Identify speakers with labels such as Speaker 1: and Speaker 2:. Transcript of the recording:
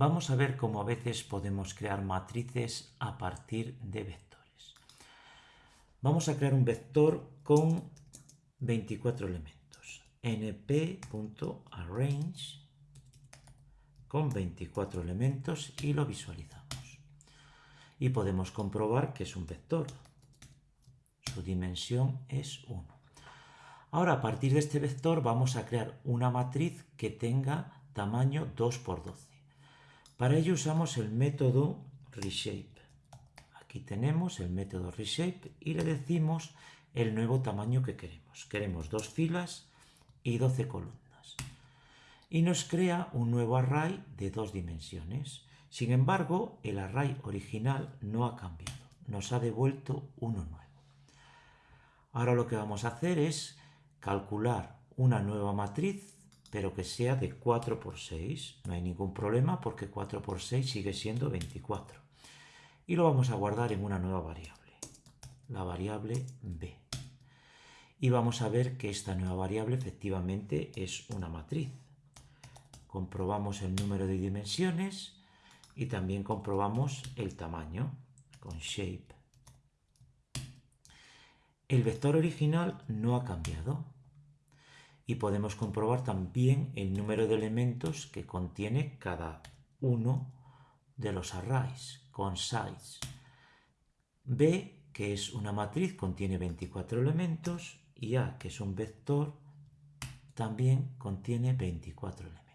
Speaker 1: Vamos a ver cómo a veces podemos crear matrices a partir de vectores. Vamos a crear un vector con 24 elementos. np.arrange con 24 elementos y lo visualizamos. Y podemos comprobar que es un vector. Su dimensión es 1. Ahora, a partir de este vector, vamos a crear una matriz que tenga tamaño 2 por 12. Para ello usamos el método reshape. Aquí tenemos el método reshape y le decimos el nuevo tamaño que queremos. Queremos dos filas y 12 columnas. Y nos crea un nuevo array de dos dimensiones. Sin embargo, el array original no ha cambiado. Nos ha devuelto uno nuevo. Ahora lo que vamos a hacer es calcular una nueva matriz pero que sea de 4 por 6. No hay ningún problema porque 4 por 6 sigue siendo 24. Y lo vamos a guardar en una nueva variable, la variable b. Y vamos a ver que esta nueva variable efectivamente es una matriz. Comprobamos el número de dimensiones y también comprobamos el tamaño con shape. El vector original no ha cambiado, y podemos comprobar también el número de elementos que contiene cada uno de los arrays con size. B, que es una matriz, contiene 24 elementos y A, que es un vector, también contiene 24 elementos.